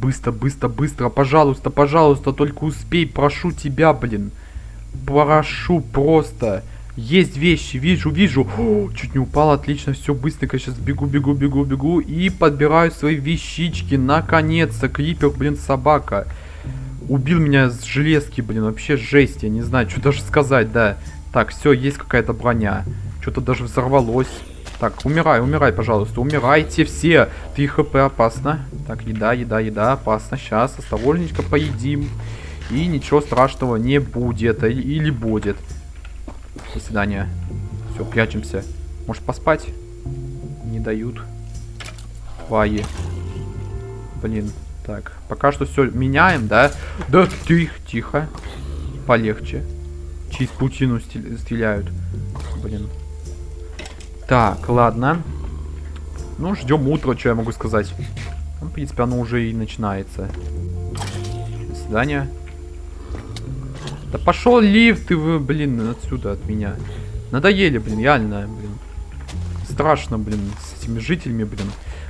Быстро, быстро, быстро, пожалуйста, пожалуйста, только успей, прошу тебя, блин. Прошу просто. Есть вещи, вижу, вижу. О, чуть не упал, отлично, все, быстренько сейчас бегу, бегу, бегу, бегу. И подбираю свои вещички, наконец-то. Крипер, блин, собака. Убил меня с железки, блин, вообще жесть, я не знаю, что даже сказать, да. Так, все, есть какая-то броня. Что-то даже взорвалось. Так, умирай, умирай, пожалуйста. Умирайте все. 3 хп опасно. Так, еда, еда, еда. Опасно. Сейчас осторожненько поедим. И ничего страшного не будет. Или, или будет. До свидания. Все, прячемся. Может поспать? Не дают. Твои. Блин. Так, пока что все меняем, да? Да, тихо, тихо. Полегче. Через паутину стреляют. Блин. Так, ладно. Ну, ждем утра, что я могу сказать. Ну, в принципе, оно уже и начинается. До свидания. Да пошел лифт ты вы, блин, отсюда от меня. Надоели, блин, реально, блин. Страшно, блин, с этими жителями, блин.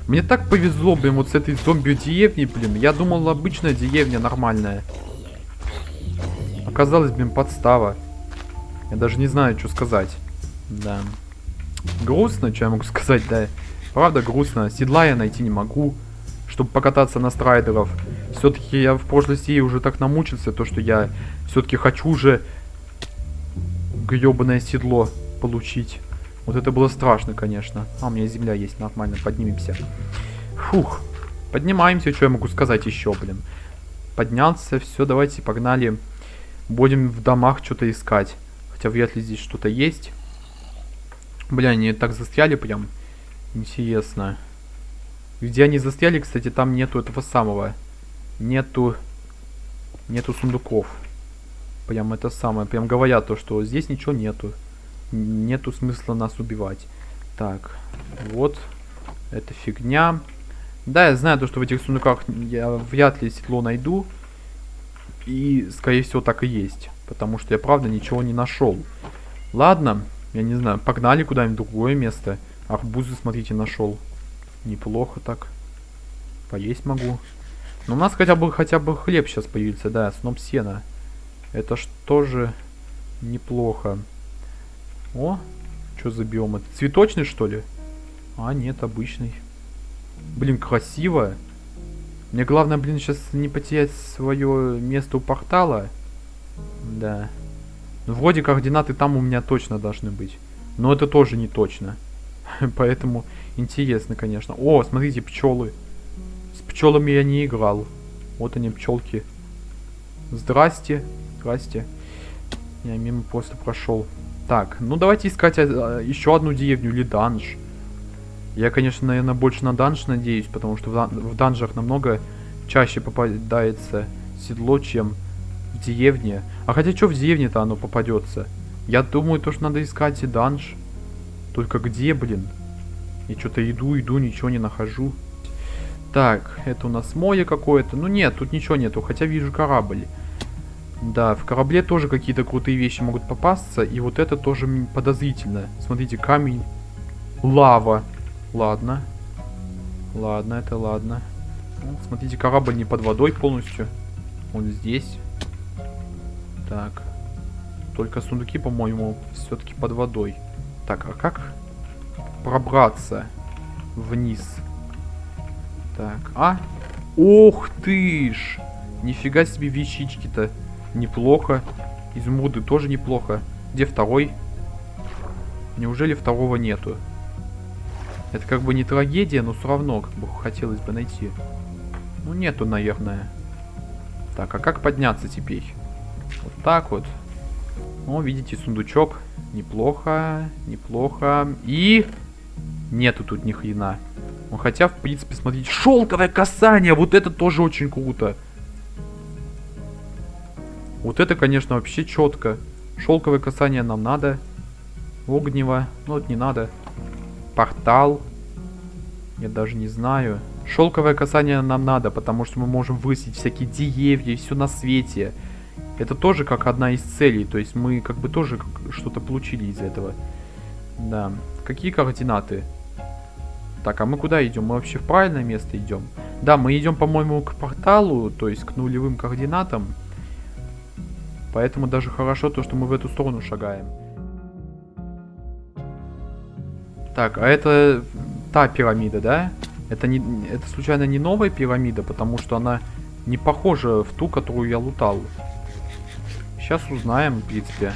Мне так повезло, блин, вот с этой зомби-деревней, блин. Я думал, обычная деревня нормальная. Оказалось, блин, подстава. Я даже не знаю, что сказать. Да. Грустно, что я могу сказать, да. Правда грустно. Седла я найти не могу, чтобы покататься на страйдеров. Все-таки я в прошлой серии уже так намучился, то что я все-таки хочу уже гребаное седло получить. Вот это было страшно, конечно. А, у меня земля есть, нормально, поднимемся. Фух. Поднимаемся, что я могу сказать еще, блин. Поднялся, все, давайте, погнали. Будем в домах что-то искать. Хотя вряд ли здесь что-то есть. Бля, они так застряли прям. Интересно. Где они застряли, кстати, там нету этого самого. Нету... Нету сундуков. Прям это самое. Прям говорят то, что здесь ничего нету. Нету смысла нас убивать. Так. Вот. Это фигня. Да, я знаю то, что в этих сундуках я вряд ли седло найду. И, скорее всего, так и есть. Потому что я, правда, ничего не нашел. Ладно. Я не знаю, погнали куда-нибудь другое место. Арбузы, смотрите, нашел. Неплохо так. Поесть могу. Но у нас хотя бы хотя бы хлеб сейчас появится, да, сноп сена. Это ж тоже неплохо. О, что за биом? Это цветочный, что ли? А, нет, обычный. Блин, красиво. Мне главное, блин, сейчас не потерять свое место у портала. Да. Ну, вроде координаты там у меня точно должны быть. Но это тоже не точно. Поэтому интересно, конечно. О, смотрите, пчелы. С пчелами я не играл. Вот они, пчелки. Здрасте. Здрасте. Я мимо просто прошел. Так, ну давайте искать а, еще одну деревню или данж. Я, конечно, наверное, больше на данж надеюсь, потому что в, в данжах намного чаще попадается седло, чем в деревне. А хотя что в деревне-то оно попадется? Я думаю, то, что надо искать и данж. Только где, блин? И что-то иду, иду, ничего не нахожу. Так, это у нас море какое-то. Ну нет, тут ничего нету, хотя вижу корабль. Да, в корабле тоже какие-то крутые вещи могут попасться. И вот это тоже подозрительно. Смотрите, камень. Лава. Ладно. Ладно, это ладно. Ну, смотрите, корабль не под водой полностью. Он здесь. Так. Только сундуки, по-моему, все-таки под водой. Так, а как пробраться вниз? Так, а? Ух ты ж! Нифига себе вещички-то. Неплохо. Изумруды тоже неплохо. Где второй? Неужели второго нету? Это как бы не трагедия, но все равно как бы хотелось бы найти. Ну нету, наверное. Так, а как подняться теперь? Вот так вот. О, видите, сундучок. Неплохо, неплохо. И... Нету тут ни хрена. Ну, хотя, в принципе, смотрите, шелковое касание! Вот это тоже очень круто. Вот это, конечно, вообще четко. Шелковое касание нам надо. Огнево. Ну, вот не надо. Портал. Я даже не знаю. Шелковое касание нам надо, потому что мы можем высить всякие деревья и все на свете. Это тоже как одна из целей, то есть мы как бы тоже что-то получили из этого. Да. Какие координаты? Так, а мы куда идем? Мы вообще в правильное место идем? Да, мы идем, по-моему, к порталу, то есть к нулевым координатам. Поэтому даже хорошо то, что мы в эту сторону шагаем. Так, а это та пирамида, да? Это, не, это случайно не новая пирамида, потому что она не похожа в ту, которую я лутал. Сейчас узнаем, в принципе.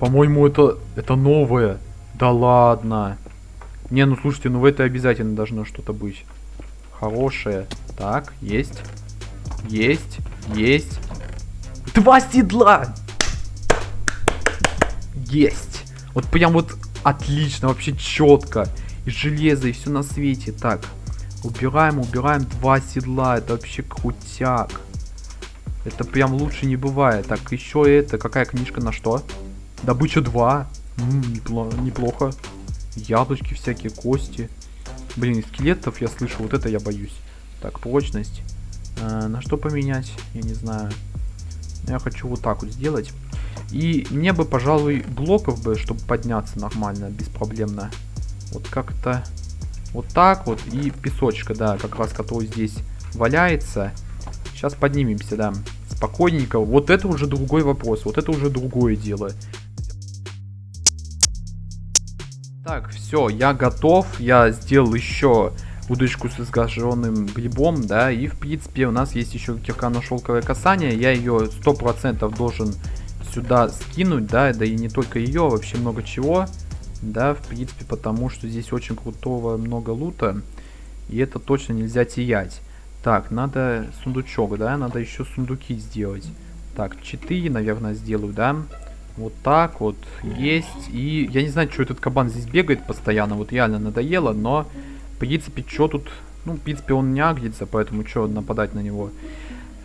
По-моему, это, это новое. Да ладно. Не, ну слушайте, ну в этой обязательно должно что-то быть. Хорошее. Так, есть. Есть. Есть. Два седла! Есть. Вот прям вот отлично, вообще четко. И железо, и все на свете. Так, убираем, убираем два седла. Это вообще крутяк. Это прям лучше не бывает. Так, еще это, какая книжка на что? Добыча 2. М -м, непло неплохо. Яблочки всякие, кости. Блин, скелетов я слышу, вот это я боюсь. Так, прочность. Э, на что поменять? Я не знаю. Я хочу вот так вот сделать. И мне бы, пожалуй, блоков бы, чтобы подняться нормально, беспроблемно. Вот как-то вот так вот. И песочка, да, как раз который здесь валяется. Сейчас поднимемся, да. Спокойненько. Вот это уже другой вопрос. Вот это уже другое дело. Так, все, я готов. Я сделал еще удочку с изгаженным грибом, да, и в принципе у нас есть еще кирка на шелковое касание. Я ее сто процентов должен сюда скинуть, да, да и не только ее, вообще много чего, да, в принципе, потому что здесь очень крутого много лута, и это точно нельзя терять. Так, надо сундучок, да, надо еще сундуки сделать. Так, 4, наверное, сделаю, да. Вот так вот, есть. И я не знаю, что этот кабан здесь бегает постоянно, вот реально надоело, но, в принципе, что тут... Ну, в принципе, он не агрится, поэтому что нападать на него.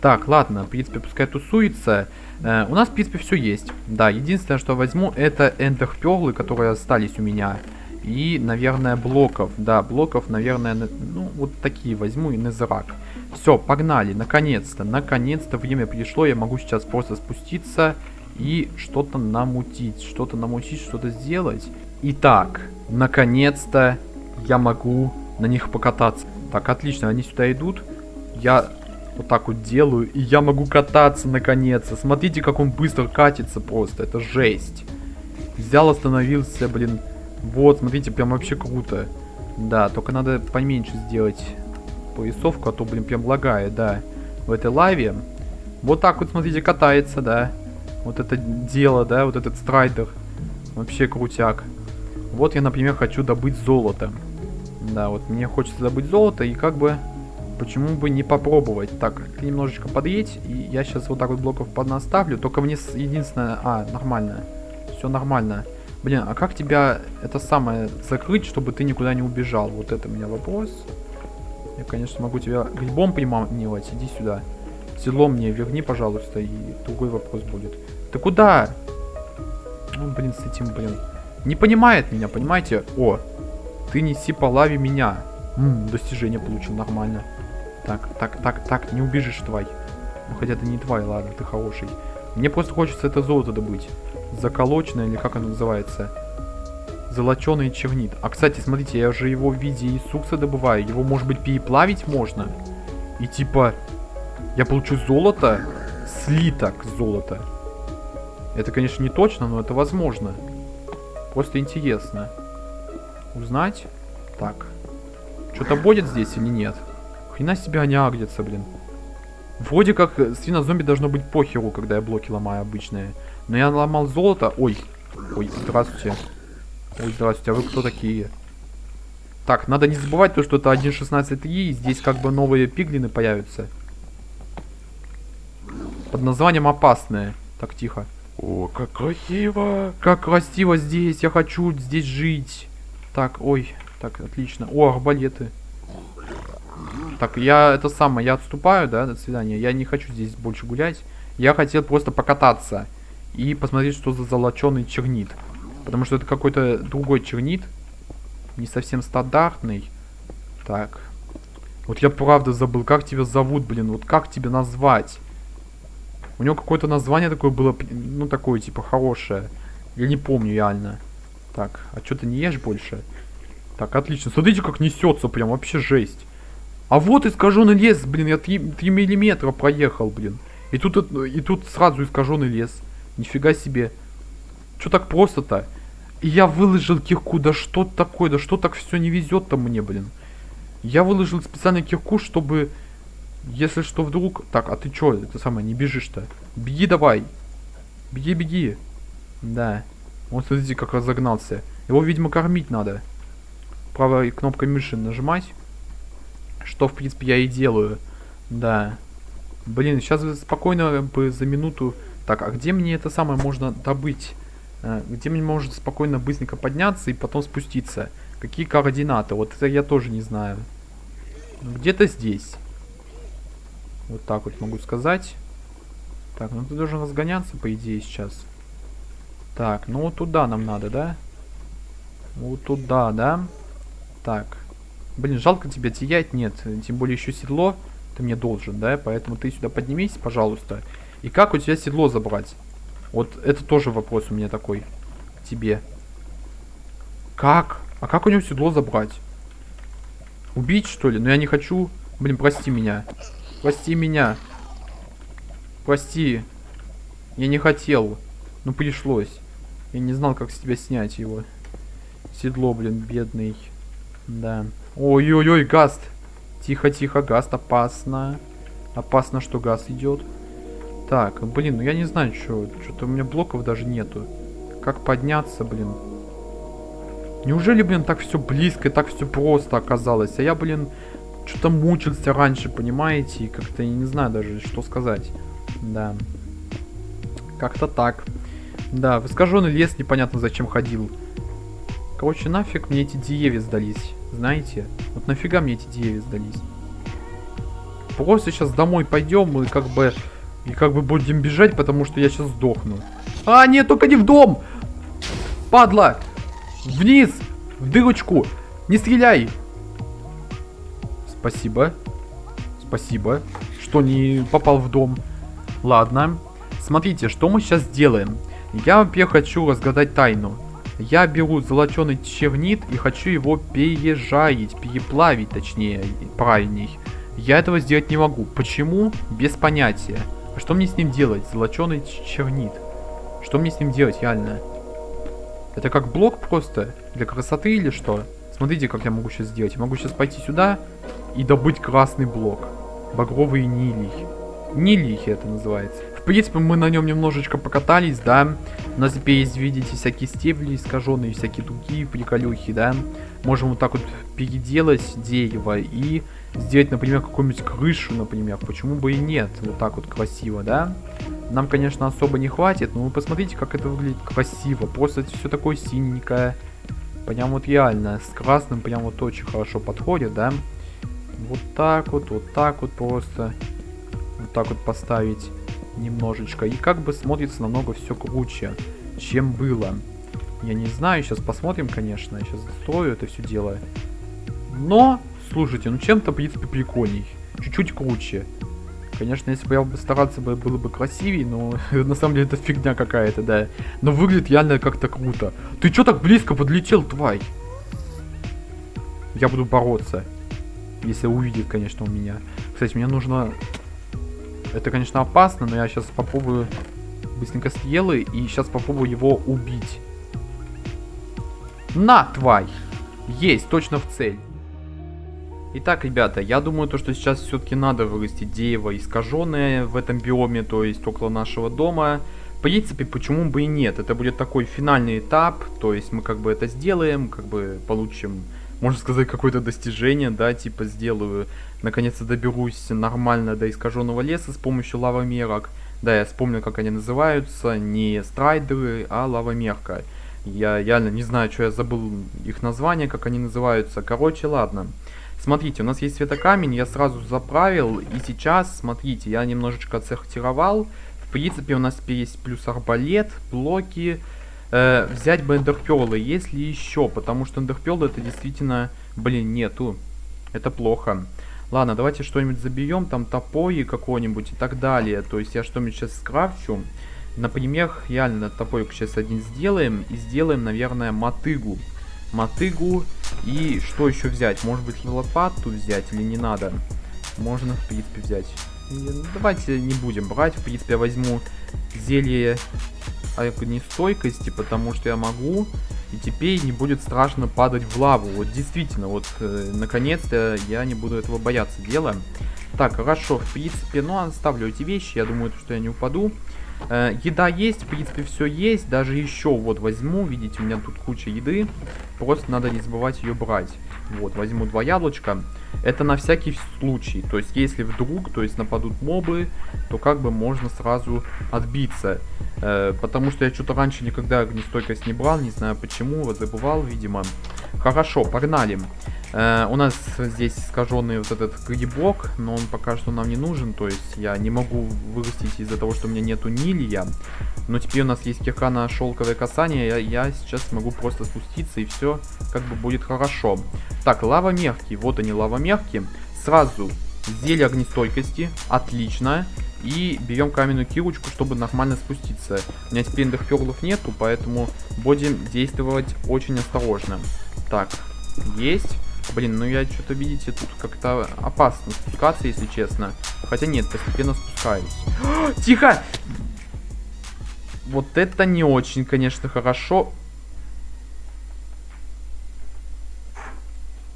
Так, ладно, в принципе, пускай тусуется. Э, у нас, в принципе, все есть. Да, единственное, что возьму, это эндерперлы, которые остались у меня. И, наверное, блоков. Да, блоков, наверное, ну, вот такие возьму и незрак. Все, погнали, наконец-то, наконец-то время пришло. Я могу сейчас просто спуститься и что-то намутить, что-то намутить, что-то сделать. Итак, наконец-то я могу на них покататься. Так, отлично, они сюда идут. Я вот так вот делаю, и я могу кататься наконец-то. Смотрите, как он быстро катится просто, это жесть. Взял, остановился, блин. Вот, смотрите, прям вообще круто. Да, только надо поменьше сделать поясовку, а то, блин, прям лагает, да. В этой лаве. Вот так вот, смотрите, катается, да. Вот это дело, да, вот этот страйдер. Вообще крутяк. Вот я, например, хочу добыть золото. Да, вот мне хочется добыть золото, и как бы, почему бы не попробовать. Так, немножечко подъедь, и я сейчас вот так вот блоков поднаставлю. Только мне единственное... А, нормально. Все нормально. Блин, а как тебя это самое закрыть, чтобы ты никуда не убежал? Вот это у меня вопрос. Я, конечно, могу тебя грибом приманивать. Иди сюда. Село мне верни, пожалуйста, и другой вопрос будет. Ты куда? Ну, блин, с этим, блин. Не понимает меня, понимаете? О, ты неси по лаве меня. М достижение получил, нормально. Так, так, так, так, не убежишь, твой. Ну, хотя ты не твой, ладно, ты хороший. Мне просто хочется это золото добыть. Заколоченное, или как оно называется? Золоченый чернит. А, кстати, смотрите, я же его в виде Иисуса добываю. Его, может быть, переплавить можно? И типа, я получу золото, слиток золота. Это, конечно, не точно, но это возможно. Просто интересно. Узнать? Так. Что-то будет здесь или нет? Хрена себе они агрятся, блин. Вроде как свинозомби должно быть похеру, когда я блоки ломаю обычные. Но я ломал золото. Ой. Ой, здравствуйте. Ой, здравствуйте. А вы кто такие? Так, надо не забывать то, что это 1.16.3. И здесь как бы новые пиглины появятся. Под названием опасные. Так, тихо. О, как красиво. Как красиво здесь. Я хочу здесь жить. Так, ой. Так, отлично. О, арбалеты. Так, я это самое, я отступаю, да, до свидания. Я не хочу здесь больше гулять. Я хотел просто покататься. И посмотреть, что за золоченый чернит. Потому что это какой-то другой чернит. Не совсем стандартный. Так. Вот я правда забыл, как тебя зовут, блин. Вот как тебя назвать? У него какое-то название такое было, ну, такое, типа, хорошее. Я не помню реально. Так, а что ты не ешь больше? Так, отлично. Смотрите, как несется, прям вообще жесть. А вот искаженный лес, блин, я 3, 3 миллиметра проехал, блин. И тут, и тут сразу искаженный лес. Нифига себе. Что так просто-то? Я выложил кирку, да что такое, да что так все не везет-то мне, блин. Я выложил специально кирку, чтобы, если что вдруг... Так, а ты что, это самое, не бежишь-то? Беги давай. Беги, беги. Да. Вот смотрите, как разогнался. Его, видимо, кормить надо. Правой кнопкой мыши нажимать. Что, в принципе, я и делаю. Да. Блин, сейчас спокойно бы за минуту... Так, а где мне это самое можно добыть? А, где мне может спокойно, быстренько подняться и потом спуститься? Какие координаты? Вот это я тоже не знаю. Где-то здесь. Вот так вот могу сказать. Так, ну ты должен разгоняться, по идее, сейчас. Так, ну вот туда нам надо, да? Вот туда, да? Так. Блин, жалко тебя терять. Нет, тем более еще седло ты мне должен, да? Поэтому ты сюда поднимись, пожалуйста. И как у тебя седло забрать? Вот это тоже вопрос у меня такой. Тебе. Как? А как у него седло забрать? Убить, что ли? Но ну, я не хочу. Блин, прости меня. Прости меня. Прости. Я не хотел. Ну, пришлось. Я не знал, как с тебя снять его. Седло, блин, бедный. Да. Ой-ой-ой, гаст. Тихо-тихо, гаст, опасно. Опасно, что газ идет. Так, блин, ну я не знаю, что. Что-то у меня блоков даже нету. Как подняться, блин? Неужели, блин, так все близко, так все просто оказалось? А я, блин, что-то мучился раньше, понимаете? И как-то я не знаю даже, что сказать. Да. Как-то так. Да, в искаженный лес непонятно зачем ходил. Короче, нафиг мне эти деревья сдались. Знаете? Вот нафига мне эти деревья сдались? Просто сейчас домой пойдем и как бы... И как бы будем бежать, потому что я сейчас сдохну. А, нет, только не в дом! Падла! Вниз! В дырочку! Не стреляй! Спасибо. Спасибо, что не попал в дом. Ладно. Смотрите, что мы сейчас делаем. Я, во-первых, хочу разгадать тайну. Я беру золоченый чернит и хочу его пережарить, переплавить, точнее, правильней. Я этого сделать не могу. Почему? Без понятия. А что мне с ним делать? Золоченый чернит. Что мне с ним делать, реально? Это как блок просто? Для красоты или что? Смотрите, как я могу сейчас сделать. Я могу сейчас пойти сюда и добыть красный блок. Багровый нилий. Нилий это называется. В принципе, мы на нем немножечко покатались, да. У нас теперь есть, видите, всякие стебли искаженные, всякие другие приколюхи, да. Можем вот так вот переделать дерево и сделать, например, какую-нибудь крышу, например. Почему бы и нет? Вот так вот красиво, да? Нам, конечно, особо не хватит, но вы посмотрите, как это выглядит красиво. Просто все такое синенькое. Прям вот реально, с красным прям вот очень хорошо подходит, да? Вот так вот, вот так вот просто. Так вот поставить немножечко. И как бы смотрится намного все круче, чем было. Я не знаю, сейчас посмотрим, конечно. Я сейчас застрою это все дело. Но Слушайте, ну чем-то, в принципе, прикольней. Чуть-чуть круче. Конечно, если бы я бы стараться, было бы красивее, но на самом деле это фигня какая-то, да. Но выглядит реально как-то круто. Ты чё так близко подлетел, тварь? Я буду бороться. Если увидит, конечно, у меня. Кстати, мне нужно... Это, конечно, опасно, но я сейчас попробую быстренько съел и сейчас попробую его убить. На, тварь! Есть, точно в цель. Итак, ребята, я думаю, то, что сейчас все-таки надо вырастить дерево искаженное в этом биоме, то есть около нашего дома. В принципе, почему бы и нет? Это будет такой финальный этап, то есть мы как бы это сделаем, как бы получим, можно сказать, какое-то достижение, да, типа сделаю, наконец-то доберусь нормально до искаженного леса с помощью лавомерок. Да, я вспомнил, как они называются, не страйдеры, а лавомерка. Я реально не знаю, что я забыл их название, как они называются. Короче, ладно. Смотрите, у нас есть светокамень, я сразу заправил. И сейчас, смотрите, я немножечко отсортировал. В принципе, у нас теперь есть плюс арбалет, блоки. Э, взять бы эндерперлы, если еще, потому что эндерперлы это действительно, блин, нету. Это плохо. Ладно, давайте что-нибудь заберем, там топои какой-нибудь и так далее. То есть я что-нибудь сейчас скрафчу. Например, реально топорик сейчас один сделаем и сделаем, наверное, мотыгу. Мотыгу И что еще взять? Может быть лопату взять или не надо? Можно, в принципе, взять. Давайте не будем брать. В принципе, я возьму зелье огнестойкости, потому что я могу. И теперь не будет страшно падать в лаву. Вот действительно, вот э, наконец-то я не буду этого бояться дела. Так, хорошо, в принципе, ну оставлю эти вещи. Я думаю, что я не упаду. Э, еда есть, в принципе, все есть. Даже еще вот возьму, видите, у меня тут куча еды. Просто надо не забывать ее брать. Вот, возьму два яблочка. Это на всякий случай. То есть, если вдруг, то есть нападут мобы, то как бы можно сразу отбиться. Э, потому что я что-то раньше никогда огнестойкость не брал, не знаю почему, забывал, видимо. Хорошо, погнали. Э, у нас здесь искаженный вот этот грибок, но он пока что нам не нужен, то есть я не могу вырастить из-за того, что у меня нету нилья. Но теперь у нас есть кирка на шелковое касание, я, я сейчас могу просто спуститься и все как бы будет хорошо. Так, лава мягкий, вот они лава мягкие. Сразу зелье огнестойкости, отлично. И берем каменную кирочку, чтобы нормально спуститься. У меня теперь эндерперлов нету, поэтому будем действовать очень осторожно. Так, есть. Блин, ну я что-то, видите, тут как-то опасно спускаться, если честно. Хотя нет, постепенно спускаюсь. Тихо! Вот это не очень, конечно, хорошо.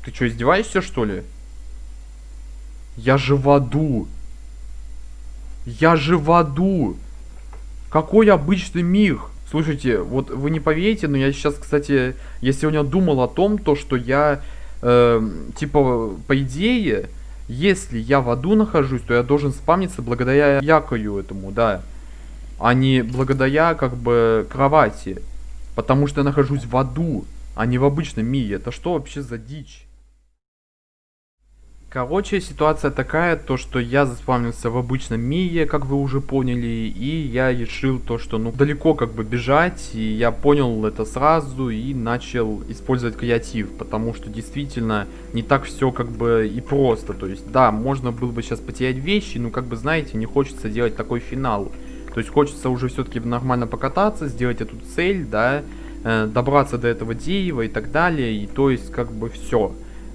Ты что, издеваешься, что ли? Я же в аду. Я же в аду. Какой обычный мир. Слушайте, вот вы не поверите, но я сейчас, кстати, я сегодня думал о том, то, что я, э, типа, по идее, если я в аду нахожусь, то я должен спамниться благодаря якою этому, да. А не благодаря, как бы, кровати. Потому что я нахожусь в аду, а не в обычном мире. Это что вообще за дичь? Короче, ситуация такая, то что я заспавнился в обычном мире, как вы уже поняли, и я решил то, что ну далеко как бы бежать, и я понял это сразу и начал использовать креатив, потому что действительно не так все как бы и просто, то есть да, можно было бы сейчас потерять вещи, но как бы знаете, не хочется делать такой финал, то есть хочется уже все-таки нормально покататься, сделать эту цель, да, э, добраться до этого дерева и так далее, и то есть как бы все.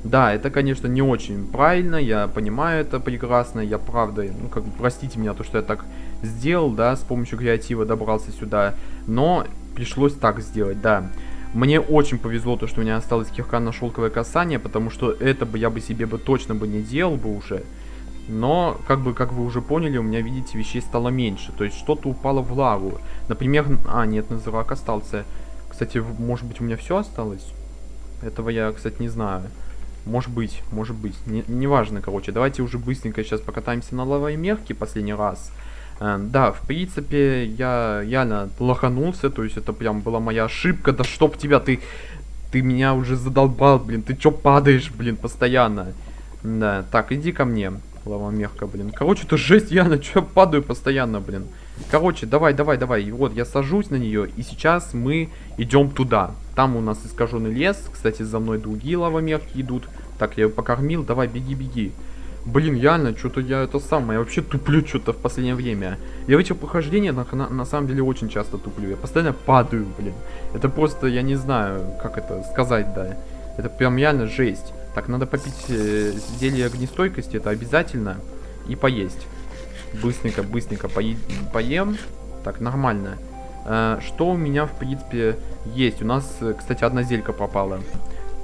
Да, это, конечно, не очень правильно, я понимаю это прекрасно, я правда, ну, как бы, простите меня, то, что я так сделал, да, с помощью креатива добрался сюда, но пришлось так сделать, да. Мне очень повезло, то, что у меня осталось кирка на шелковое касание, потому что это бы я бы себе бы точно бы не делал бы уже. Но, как бы, как вы уже поняли, у меня, видите, вещей стало меньше. То есть что-то упало в лаву. Например, а, нет, называк остался. Кстати, может быть, у меня все осталось? Этого я, кстати, не знаю. Может быть, может быть. Не, неважно, короче. Давайте уже быстренько сейчас покатаемся на лавой мерке последний раз. Э, да, в принципе, я реально лоханулся. То есть это прям была моя ошибка. Да чтоб тебя, ты... Ты меня уже задолбал, блин. Ты чё падаешь, блин, постоянно? Да, так, иди ко мне. Лава мягко, блин. Короче, это жесть, я на чё падаю постоянно, блин. Короче, давай, давай, давай. Вот, я сажусь на нее, и сейчас мы идем туда. Там у нас искаженный лес. Кстати, за мной другие лавомерки идут. Так, я его покормил. Давай, беги, беги. Блин, реально, что-то я это самое, я вообще туплю что-то в последнее время. Я в этих похождениях на, на, на самом деле очень часто туплю. Я постоянно падаю, блин. Это просто, я не знаю, как это сказать, да. Это прям реально жесть. Так, надо попить э, зелье огнестойкости, это обязательно. И поесть. Быстренько, быстренько поем. Так, нормально. Э, что у меня, в принципе, есть? У нас, э, кстати, одна зелька пропала.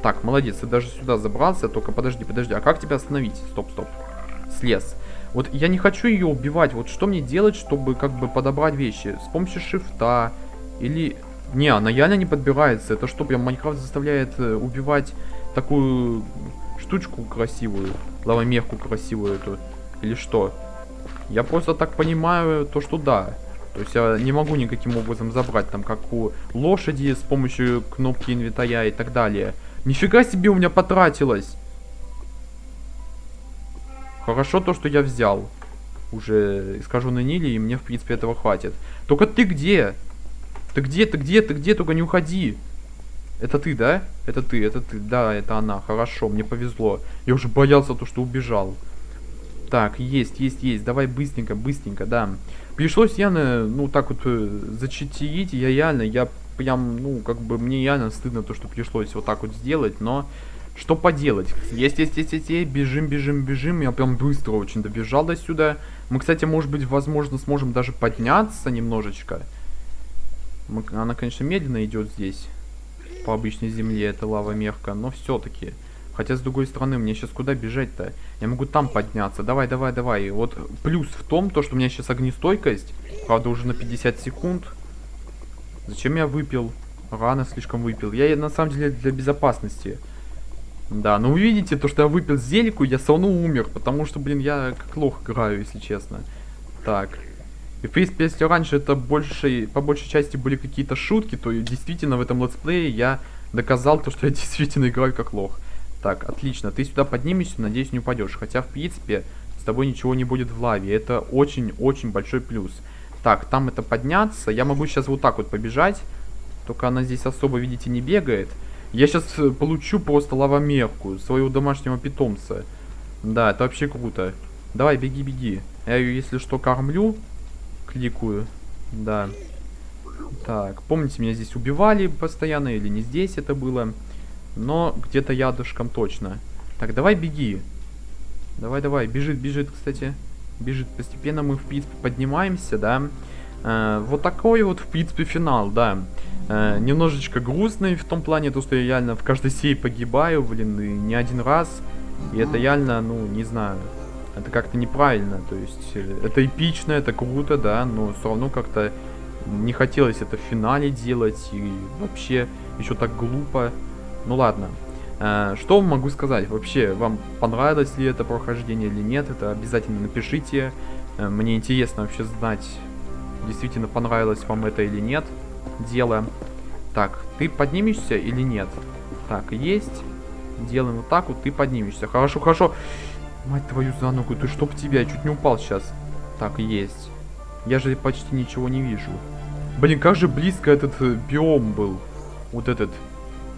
Так, молодец, ты даже сюда забрался, только подожди, подожди, а как тебя остановить? Стоп, стоп. Слез. Вот я не хочу ее убивать, вот что мне делать, чтобы как бы подобрать вещи? С помощью шифта или... Не, она реально не подбирается, это что, прям Майнкрафт заставляет э, убивать такую штучку красивую, лавомерку красивую эту, или что? Я просто так понимаю то, что да. То есть я не могу никаким образом забрать, там, как у лошади с помощью кнопки инвентаря и так далее. Нифига себе у меня потратилось. Хорошо то, что я взял. Уже скажу на Ниле, и мне, в принципе, этого хватит. Только ты где? Ты где, ты где, ты где? Только не уходи. Это ты, да? Это ты, это ты. Да, это она. Хорошо, мне повезло. Я уже боялся то, что убежал. Так, есть, есть, есть. Давай быстренько, быстренько, да. Пришлось явно, ну, так вот, э, зачитить. Я реально, я прям, ну, как бы мне реально стыдно то, что пришлось вот так вот сделать, но что поделать? Есть, есть, есть, есть, есть, бежим, бежим, бежим. Я прям быстро очень добежал до сюда. Мы, кстати, может быть, возможно, сможем даже подняться немножечко. Мы, она, конечно, медленно идет здесь. По обычной земле, это лава мехка, но все-таки. Хотя, с другой стороны, мне сейчас куда бежать-то? Я могу там подняться. Давай, давай, давай. Вот плюс в том, то, что у меня сейчас огнестойкость. Правда, уже на 50 секунд. Зачем я выпил? Рано слишком выпил. Я, на самом деле, для безопасности. Да, но вы видите, то, что я выпил зельку, я равно умер, потому что, блин, я как лох играю, если честно. Так. И, в принципе, если раньше это больше, по большей части были какие-то шутки, то действительно в этом летсплее я доказал то, что я действительно играю как лох. Так, отлично. Ты сюда поднимешься, надеюсь, не упадешь. Хотя, в принципе, с тобой ничего не будет в лаве. Это очень-очень большой плюс. Так, там это подняться. Я могу сейчас вот так вот побежать. Только она здесь особо, видите, не бегает. Я сейчас э, получу просто лавомерку, своего домашнего питомца. Да, это вообще круто. Давай, беги, беги. Я ее, если что, кормлю. Кликаю. Да. Так, помните, меня здесь убивали постоянно, или не здесь это было. Но где-то ядышком точно. Так, давай беги. Давай, давай. Бежит, бежит, кстати. Бежит. Постепенно мы, в принципе, поднимаемся, да. Э, вот такой вот, в принципе, финал, да. Э, немножечко грустный в том плане, то, что я реально в каждой серии погибаю, блин, и не один раз. И это реально, ну, не знаю, это как-то неправильно. То есть, э, это эпично, это круто, да, но все равно как-то не хотелось это в финале делать. И вообще, еще так глупо. Ну ладно. Э, что могу сказать? Вообще, вам понравилось ли это прохождение или нет? Это обязательно напишите. Э, мне интересно вообще знать, действительно понравилось вам это или нет дело. Так, ты поднимешься или нет? Так, есть. Делаем вот так вот, ты поднимешься. Хорошо, хорошо. Мать твою за ногу, ты чтоб тебя, я чуть не упал сейчас. Так, есть. Я же почти ничего не вижу. Блин, как же близко этот э, биом был. Вот этот.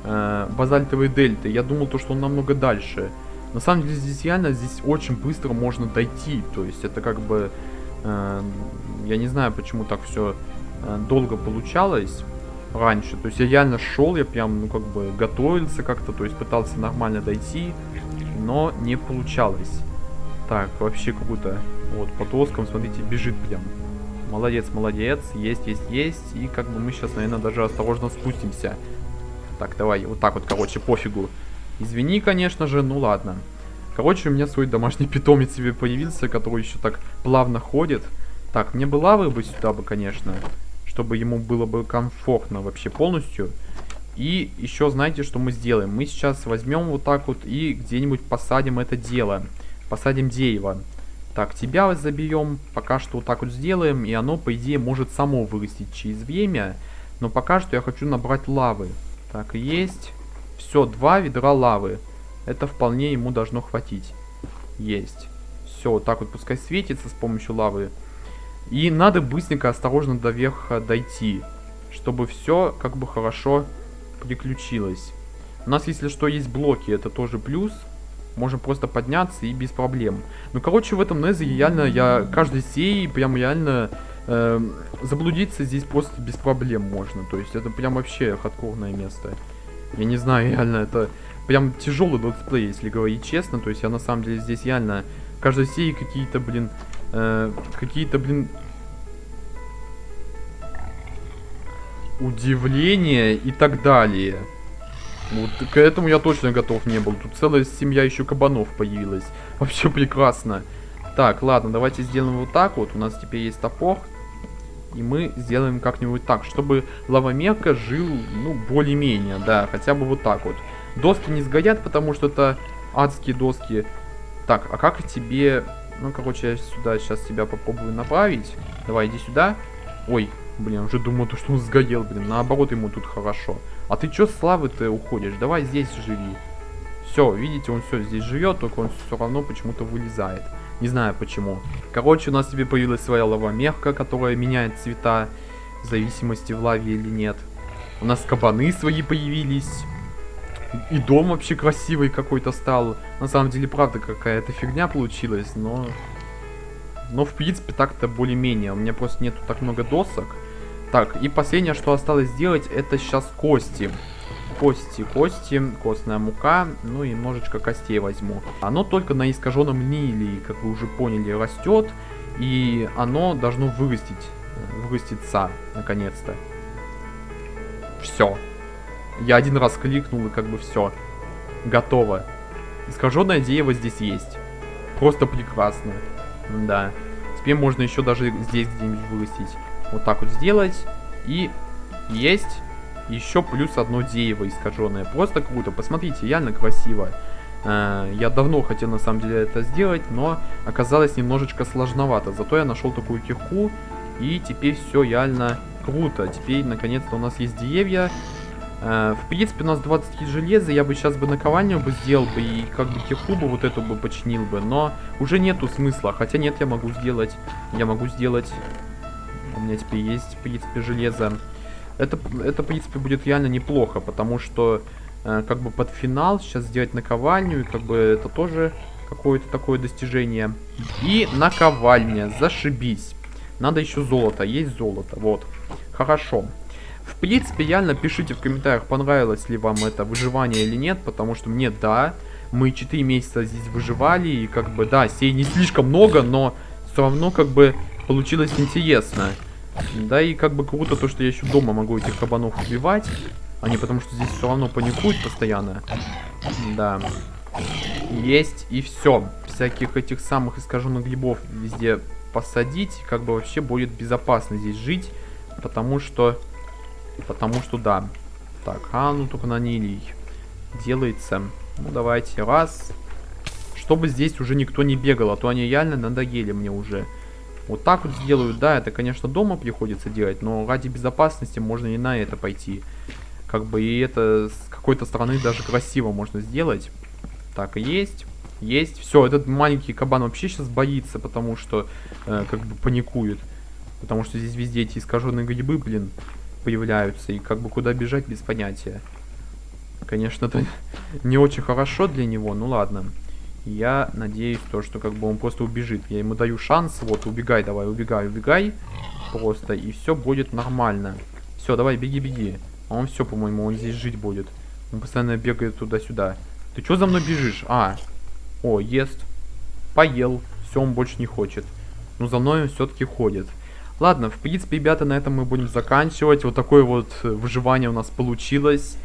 Э, базальтовый дельты. Я думал, то, что он намного дальше. На самом деле, здесь реально, здесь очень быстро можно дойти. То есть, это как бы... Э, я не знаю, почему так все Э, долго получалось раньше. То есть я реально шел, я прям, ну, как бы готовился как-то, то есть пытался нормально дойти, но не получалось. Так, вообще круто. Вот, по доскам, смотрите, бежит прям. Молодец, молодец, есть, есть, есть. И как бы мы сейчас, наверное, даже осторожно спустимся. Так, давай, вот так вот, короче, пофигу. Извини, конечно же, ну ладно. Короче, у меня свой домашний питомец себе появился, который еще так плавно ходит. Так, мне бы лавы бы сюда бы, конечно чтобы ему было бы комфортно вообще полностью. И еще знаете, что мы сделаем? Мы сейчас возьмем вот так вот и где-нибудь посадим это дело. Посадим дерево. Так, тебя заберем. Пока что вот так вот сделаем. И оно, по идее, может само вырастить через время. Но пока что я хочу набрать лавы. Так, есть. Все, два ведра лавы. Это вполне ему должно хватить. Есть. Все, вот так вот пускай светится с помощью лавы. И надо быстренько, осторожно до верха дойти, чтобы все как бы хорошо приключилось. У нас, если что, есть блоки, это тоже плюс. Можем просто подняться и без проблем. Ну, короче, в этом Незе реально я каждой серии прям реально э, заблудиться здесь просто без проблем можно. То есть это прям вообще хардкорное место. Я не знаю, реально это прям тяжелый летсплей, если говорить честно. То есть я на самом деле здесь реально каждой серии какие-то, блин, э, какие-то, блин, удивления и так далее. Вот к этому я точно готов не был. Тут целая семья еще кабанов появилась. Вообще прекрасно. Так, ладно, давайте сделаем вот так вот. У нас теперь есть топор. И мы сделаем как-нибудь так, чтобы лавомерка жил, ну, более-менее, да, хотя бы вот так вот. Доски не сгорят, потому что это адские доски. Так, а как тебе ну, короче, я сюда сейчас тебя попробую направить. Давай, иди сюда. Ой, блин, уже думал, то, что он сгорел, блин. Наоборот, ему тут хорошо. А ты чё с славы-то уходишь? Давай здесь живи. Все, видите, он все здесь живет, только он все равно почему-то вылезает. Не знаю почему. Короче, у нас тебе появилась своя лавомерка, которая меняет цвета в зависимости в лаве или нет. У нас кабаны свои появились. И дом вообще красивый какой-то стал. На самом деле, правда, какая-то фигня получилась, но... Но, в принципе, так-то более-менее. У меня просто нету так много досок. Так, и последнее, что осталось сделать, это сейчас кости. Кости, кости, костная мука, ну и немножечко костей возьму. Оно только на искаженном лилии, как вы уже поняли, растет. И оно должно вырастить, выраститься, наконец-то. Все. Я один раз кликнул и как бы все. Готово. Искаженное дерево здесь есть. Просто прекрасно. Да. Теперь можно еще даже здесь где-нибудь вырастить. Вот так вот сделать. И есть еще плюс одно дерево искаженное. Просто круто. Посмотрите, реально красиво. Э, я давно хотел на самом деле это сделать, но оказалось немножечко сложновато. Зато я нашел такую кирку. И теперь все реально круто. Теперь наконец-то у нас есть деревья. Э, в принципе, у нас 20 железа, я бы сейчас бы наковальню бы сделал бы и как бы кирку бы вот эту бы починил бы, но уже нету смысла, хотя нет, я могу сделать, я могу сделать, у меня теперь есть, в принципе, железо. Это, это в принципе, будет реально неплохо, потому что, э, как бы под финал сейчас сделать наковальню, и как бы это тоже какое-то такое достижение. И наковальня, зашибись. Надо еще золото, есть золото, вот. Хорошо. В принципе, реально пишите в комментариях, понравилось ли вам это выживание или нет, потому что мне да, мы 4 месяца здесь выживали, и как бы, да, сей не слишком много, но все равно как бы получилось интересно. Да, и как бы круто то, что я еще дома могу этих кабанов убивать, а не потому что здесь все равно паникуют постоянно. Да. Есть и все. Всяких этих самых искаженных грибов везде посадить, как бы вообще будет безопасно здесь жить, потому что Потому что да. Так, а ну только на нилий делается. Ну давайте, раз. Чтобы здесь уже никто не бегал, а то они реально надоели мне уже. Вот так вот сделаю, да, это, конечно, дома приходится делать, но ради безопасности можно и на это пойти. Как бы и это с какой-то стороны даже красиво можно сделать. Так, есть, есть. Все, этот маленький кабан вообще сейчас боится, потому что э, как бы паникует. Потому что здесь везде эти искаженные грибы, блин появляются, и как бы куда бежать без понятия. Конечно, это не очень хорошо для него, ну ладно. Я надеюсь, то, что как бы он просто убежит. Я ему даю шанс, вот, убегай давай, убегай, убегай. Просто, и все будет нормально. Все, давай, беги, беги. А он все, по-моему, он здесь жить будет. Он постоянно бегает туда-сюда. Ты что за мной бежишь? А, о, ест. Поел. Все, он больше не хочет. Но за мной он все-таки ходит. Ладно, в принципе, ребята, на этом мы будем заканчивать. Вот такое вот выживание у нас получилось.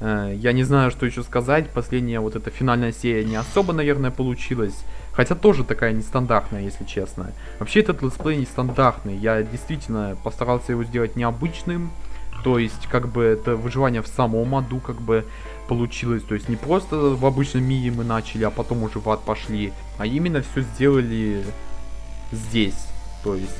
Э, я не знаю, что еще сказать. Последняя вот эта финальная серия не особо, наверное, получилась. Хотя тоже такая нестандартная, если честно. Вообще этот летсплей нестандартный. Я действительно постарался его сделать необычным. То есть, как бы, это выживание в самом аду, как бы, получилось. То есть, не просто в обычном мире мы начали, а потом уже в ад пошли. А именно все сделали здесь. То есть,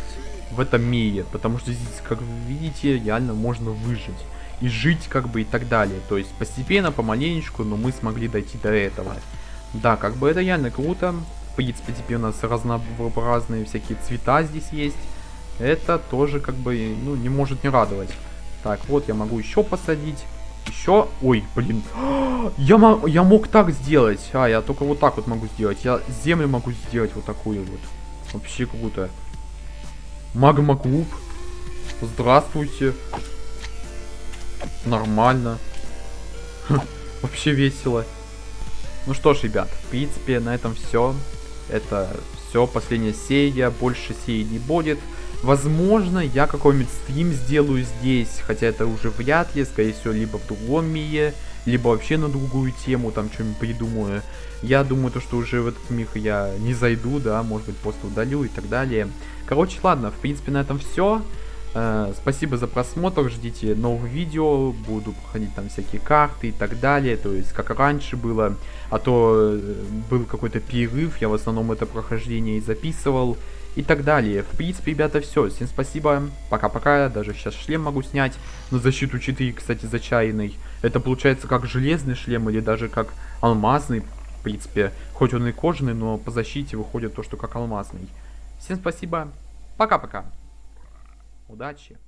в этом мире, потому что здесь, как вы видите, реально можно выжить и жить как бы и так далее. То есть постепенно, помаленечку, но мы смогли дойти до этого. Да, как бы это реально круто. В принципе, теперь у нас разнообразные всякие цвета здесь есть. Это тоже как бы, ну, не может не радовать. Так, вот я могу еще посадить. Еще... Ой, блин. Я, мог, я мог так сделать. А, я только вот так вот могу сделать. Я землю могу сделать вот такую вот. Вообще круто. Магма-клуб. Здравствуйте. Нормально. Вообще весело. Ну что ж, ребят, в принципе, на этом все. Это все, последняя серия, больше серий не будет. Возможно, я какой-нибудь стрим сделаю здесь, хотя это уже вряд ли, скорее всего, либо в другом мире, либо вообще на другую тему, там что-нибудь придумаю. Я думаю, то, что уже в этот мир я не зайду, да, может быть, просто удалю и так далее. Короче, ладно, в принципе, на этом все. Э, спасибо за просмотр, ждите новых видео, буду проходить там всякие карты и так далее, то есть как раньше было, а то э, был какой-то перерыв, я в основном это прохождение и записывал и так далее. В принципе, ребята, все, всем спасибо, пока-пока, даже сейчас шлем могу снять на защиту 4, кстати, зачаянный. Это получается как железный шлем или даже как алмазный, в принципе, хоть он и кожаный, но по защите выходит то, что как алмазный. Всем спасибо. Пока-пока. Удачи.